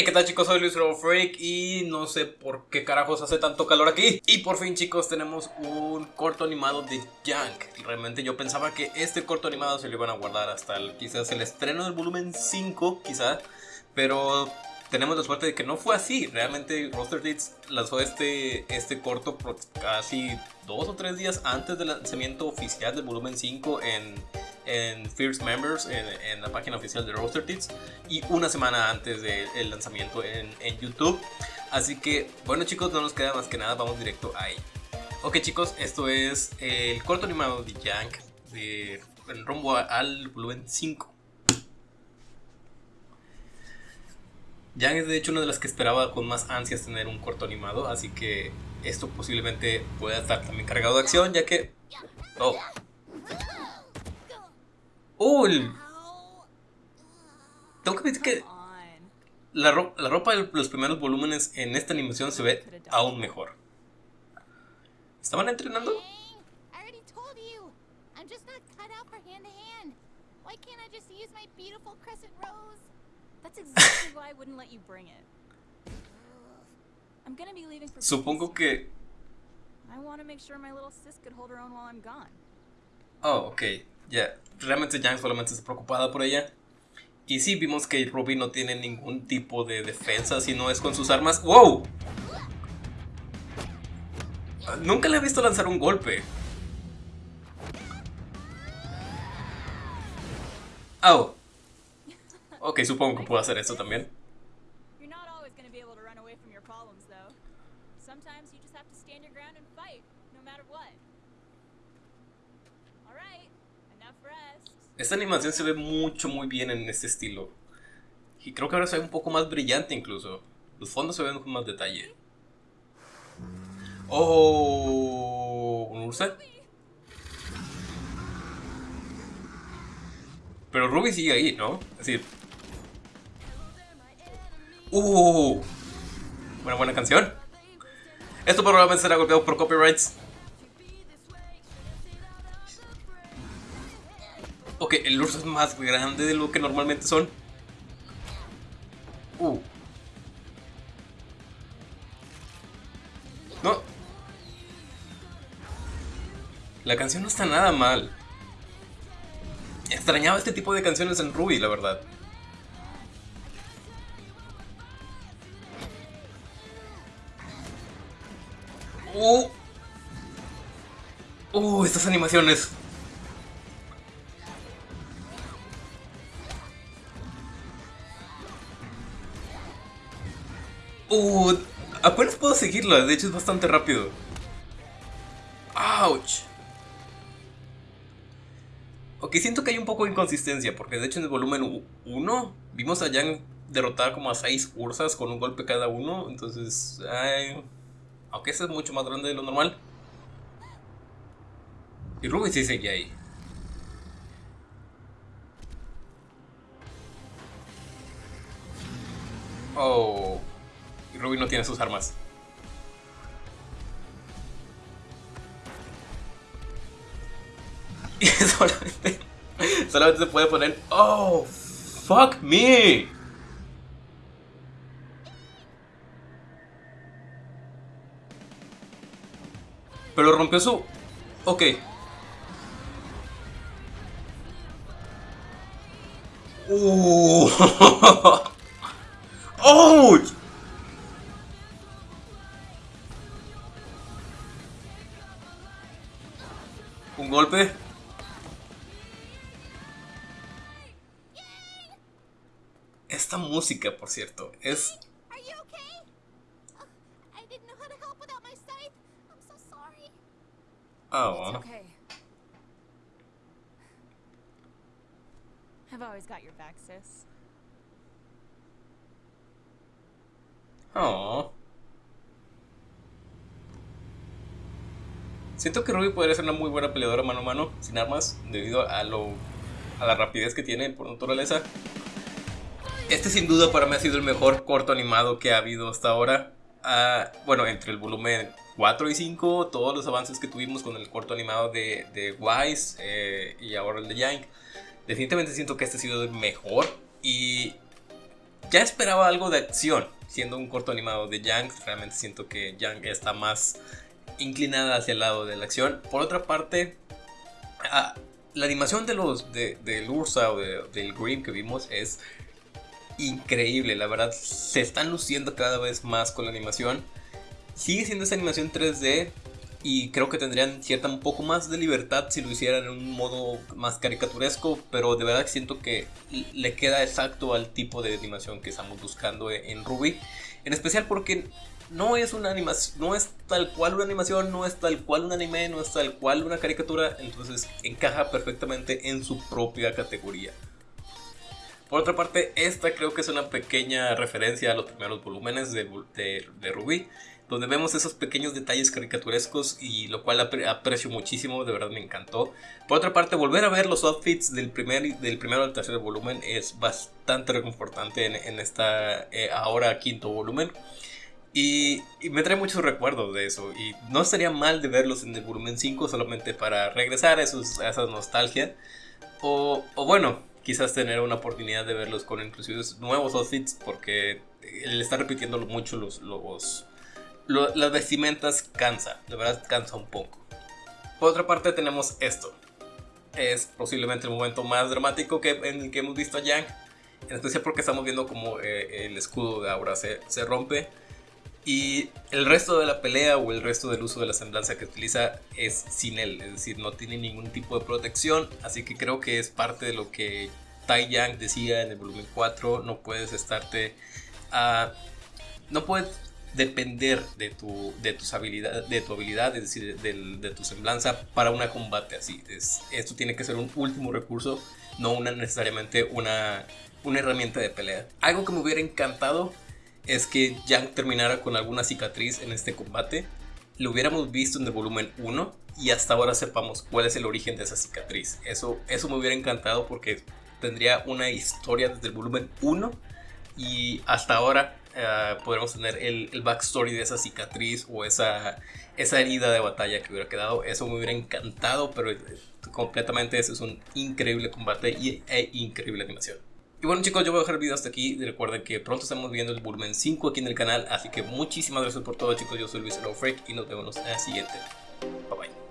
Hey, ¿qué tal chicos? Soy Luis Freak y no sé por qué carajos hace tanto calor aquí. Y por fin chicos tenemos un corto animado de Jank. Realmente yo pensaba que este corto animado se lo iban a guardar hasta quizás el estreno del volumen 5, quizá. Pero tenemos la suerte de que no fue así. Realmente Roster Deeds lanzó este, este corto casi dos o tres días antes del lanzamiento oficial del volumen 5 en, en First Members, en, la página oficial de Roster Deeds, y una semana antes del lanzamiento en, en, YouTube. Así que, bueno chicos, no nos queda más que nada, vamos directo ahí. Ok chicos, esto es el corto animado de Yank de, en rumbo al volumen 5. Yang es de hecho una de las que esperaba con más ansias tener un corto animado, así que esto posiblemente pueda estar también cargado de acción, ya que... ¡Oh! ¡Oh! Tengo que decir que la, la ropa de los primeros volúmenes en esta animación se ve aún mejor. ¿Estaban entrenando? Supongo que. Oh, ok. Ya. Realmente Yang solamente está preocupada por ella. Y sí, vimos que Ruby no tiene ningún tipo de defensa si no es con sus armas. ¡Wow! Nunca le he visto lanzar un golpe. Oh, Ok, supongo que puedo hacer esto también. Esta animación se ve mucho muy bien en este estilo. Y creo que ahora se ve un poco más brillante incluso. Los fondos se ven con más detalle. Oh, ¿un Ursa? Pero Ruby sigue ahí, ¿no? Es decir, Uh, una buena canción. Esto probablemente será golpeado por copyrights. Ok, el urso es más grande de lo que normalmente son. Uh. No. La canción no está nada mal. Extrañaba este tipo de canciones en Ruby, la verdad. Uh. Uh, estas animaciones. Uh, apenas puedo seguirla, de hecho es bastante rápido. Ouch. Ok, siento que hay un poco de inconsistencia, porque de hecho en el volumen 1 vimos a Yang derrotar como a 6 ursas con un golpe cada uno, entonces... Aunque ese es mucho más grande de lo normal. Y Ruby sí seguía ahí. Oh. Ruby no tiene sus armas. Solamente, se puede poner... Oh, fuck me. Pero rompió su... Ok. Uh. ¡Ouch! Esta música, por cierto, es Oh. It's okay. I've always got your back, sis. Oh. Siento que Ruby podría ser una muy buena peleadora mano a mano, sin armas, debido a lo a la rapidez que tiene por naturaleza. Este sin duda para mí ha sido el mejor corto animado que ha habido hasta ahora. Uh, bueno, entre el volumen 4 y 5, todos los avances que tuvimos con el corto animado de, de Wise eh, y ahora el de Yank, definitivamente siento que este ha sido el mejor y ya esperaba algo de acción. Siendo un corto animado de Yang, realmente siento que Yang está más inclinada hacia el lado de la acción. Por otra parte, ah, la animación de los de, del Ursa o del Grimm que vimos es increíble. La verdad, se están luciendo cada vez más con la animación. Sigue siendo esa animación 3D, y creo que tendrían cierta un poco más de libertad si lo hicieran en un modo más caricaturesco, pero de verdad siento que le queda exacto al tipo de animación que estamos buscando en Ruby, en especial porque no es una animación, no es tal cual una animación, no es tal cual un anime, no es tal cual una caricatura, entonces encaja perfectamente en su propia categoría. Por otra parte, esta creo que es una pequeña referencia a los primeros volúmenes de, de, de Ruby donde vemos esos pequeños detalles caricaturescos y lo cual aprecio muchísimo, de verdad me encantó. Por otra parte, volver a ver los outfits del, primer, del primero al tercer volumen es bastante reconfortante en, esta eh, ahora quinto volumen. Y, me trae muchos recuerdos de eso. Y no estaría mal de verlos en el volumen 5 solamente para regresar a, esos, a esa nostalgia. O, bueno, quizás tener una oportunidad de verlos con inclusive nuevos outfits porque él está repitiendo mucho los, los, las vestimentas cansa, de verdad cansa un poco. Por otra parte tenemos esto. Es posiblemente el momento más dramático que, en el que hemos visto a Yang. En especial porque estamos viendo como eh, el escudo de Aura se, se rompe. Y el resto de la pelea o el resto del uso de la semblanza que utiliza es sin él, es decir, no tiene ningún tipo de protección, así que creo que es parte de lo que Tai Yang decía en el volumen 4, no puedes estarte a... no puedes depender de tu, de tus habilidades, de tu habilidad, es decir, de, tu semblanza para un combate así. Es, esto tiene que ser un último recurso, no una, necesariamente una, una herramienta de pelea. Algo que me hubiera encantado es que Yang terminara con alguna cicatriz en este combate. Lo hubiéramos visto en el volumen 1 y hasta ahora sepamos cuál es el origen de esa cicatriz. Eso, eso me hubiera encantado porque tendría una historia desde el volumen 1 y hasta ahora eh, podremos tener el, el, backstory de esa cicatriz o esa, esa herida de batalla que hubiera quedado. Eso me hubiera encantado, pero eh, completamente ese es un increíble combate y e increíble animación. Y bueno chicos, yo voy a dejar el video hasta aquí. Recuerden que pronto estamos viendo el volumen 5 aquí en el canal. Así que muchísimas gracias por todo chicos. Yo soy Luis Freak y nos vemos en el siguiente. Bye bye.